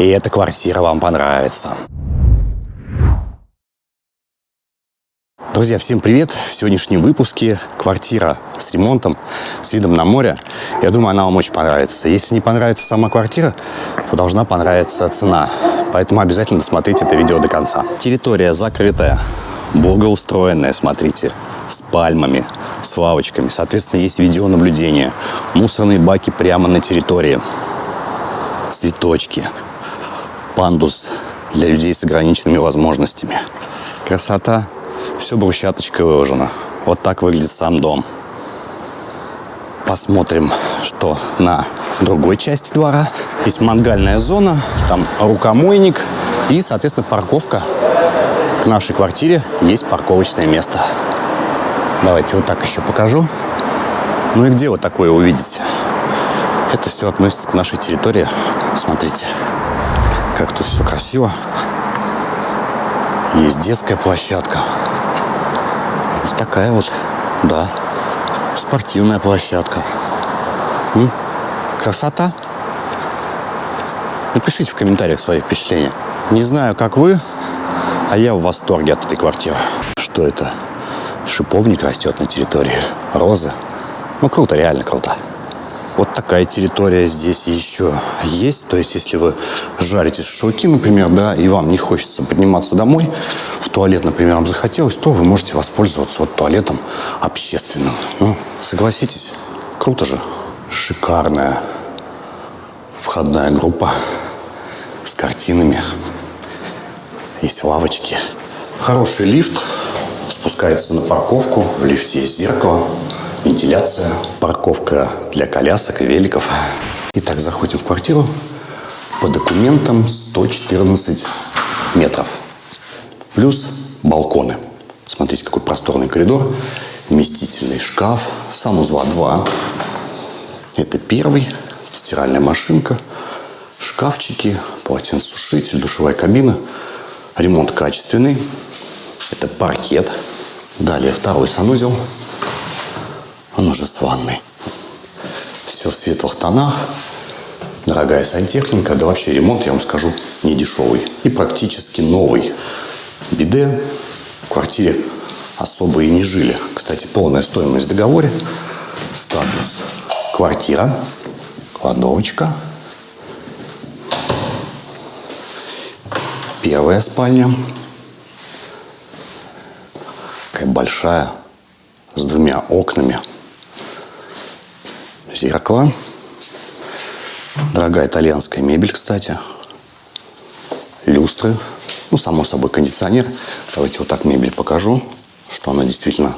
И эта квартира вам понравится. Друзья, всем привет! В сегодняшнем выпуске квартира с ремонтом, с видом на море. Я думаю, она вам очень понравится. Если не понравится сама квартира, то должна понравиться цена. Поэтому обязательно досмотрите это видео до конца. Территория закрытая, благоустроенная, смотрите, с пальмами, с лавочками. Соответственно, есть видеонаблюдение. Мусорные баки прямо на территории. Цветочки. Пандус для людей с ограниченными возможностями. Красота все брусчаточкой выложено. Вот так выглядит сам дом. Посмотрим, что на другой части двора. Есть мангальная зона, там рукомойник и, соответственно, парковка. К нашей квартире есть парковочное место. Давайте вот так еще покажу. Ну и где вот такое увидите? Это все относится к нашей территории. Смотрите, как тут все красиво. Есть детская площадка. Вот такая вот, да, спортивная площадка. М? Красота. Напишите в комментариях свои впечатления. Не знаю, как вы, а я в восторге от этой квартиры. Что это? Шиповник растет на территории. Розы. Ну, круто, реально круто. Вот такая территория здесь еще есть. То есть, если вы жарите шашлыки, например, да, и вам не хочется подниматься домой, в туалет, например, вам захотелось, то вы можете воспользоваться вот туалетом общественным. Ну, согласитесь, круто же. Шикарная входная группа с картинами. Есть лавочки. Хороший лифт. Спускается на парковку. В лифте есть зеркало вентиляция, парковка для колясок и великов. Итак, заходим в квартиру. По документам 114 метров. Плюс балконы. Смотрите, какой просторный коридор. Вместительный шкаф. Санузла 2. Это первый. Стиральная машинка. Шкафчики, полотенцесушитель, душевая кабина. Ремонт качественный. Это паркет. Далее второй санузел. Он уже с ванной. Все в светлых тонах. Дорогая сантехника. Да вообще ремонт, я вам скажу, не дешевый. И практически новый. Биде в квартире особо и не жили. Кстати, полная стоимость в договоре. Статус квартира. Кладовочка. Первая спальня. Такая большая, с двумя окнами зеркало. Дорогая итальянская мебель, кстати. Люстры. Ну, само собой, кондиционер. Давайте вот так мебель покажу, что она действительно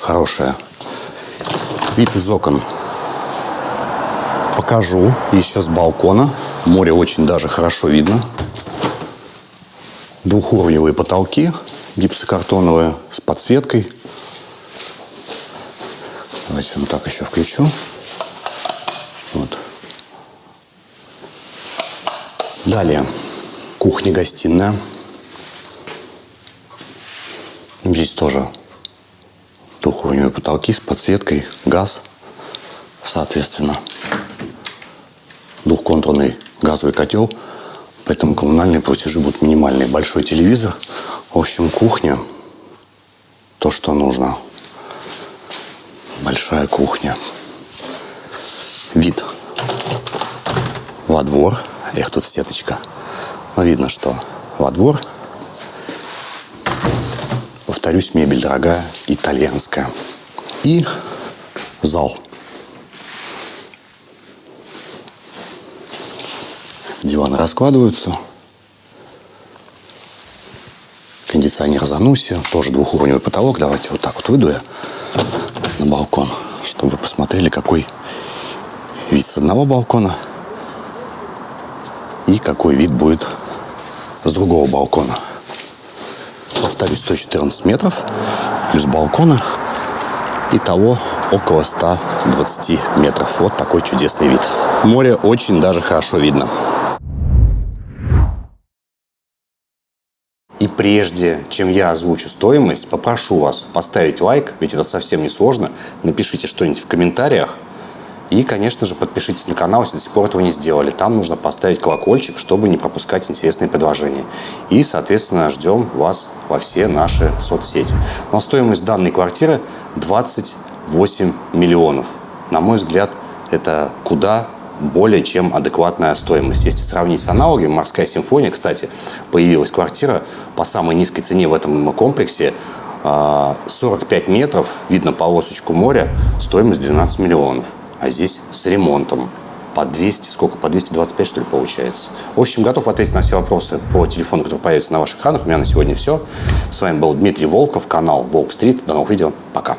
хорошая. Вид из окон покажу еще с балкона. Море очень даже хорошо видно. Двухуровневые потолки гипсокартоновые с подсветкой. Давайте вот так еще включу. Вот. Далее. Кухня-гостиная. Здесь тоже двухуровневые потолки с подсветкой, газ, соответственно. Двухконтурный газовый котел, поэтому коммунальные платежи будут минимальные. Большой телевизор. В общем, кухня, то, что нужно. Большая кухня вид во двор. Эх, тут сеточка. Но видно, что во двор. Повторюсь, мебель дорогая, итальянская. И зал. Диваны раскладываются. Кондиционер Зануси. Тоже двухуровневый потолок. Давайте вот так вот выйду я на балкон, чтобы вы посмотрели, какой вид с одного балкона и какой вид будет с другого балкона. Повторюсь, 114 метров плюс балкона. Итого около 120 метров. Вот такой чудесный вид. Море очень даже хорошо видно. И прежде, чем я озвучу стоимость, попрошу вас поставить лайк, ведь это совсем не сложно. Напишите что-нибудь в комментариях, И, конечно же, подпишитесь на канал, если до сих пор этого не сделали. Там нужно поставить колокольчик, чтобы не пропускать интересные предложения. И, соответственно, ждем вас во все наши соцсети. Но стоимость данной квартиры 28 миллионов. На мой взгляд, это куда более чем адекватная стоимость. Если сравнить с аналогами, «Морская симфония», кстати, появилась квартира по самой низкой цене в этом комплексе, 45 а, метров, видно полосочку моря, стоимость 12 миллионов. А здесь с ремонтом по 200, сколько, по 225, что ли, получается. В общем, готов ответить на все вопросы по телефону, который появится на ваших экранах. У меня на сегодня все. С вами был Дмитрий Волков, канал Волк Стрит. До новых видео. Пока.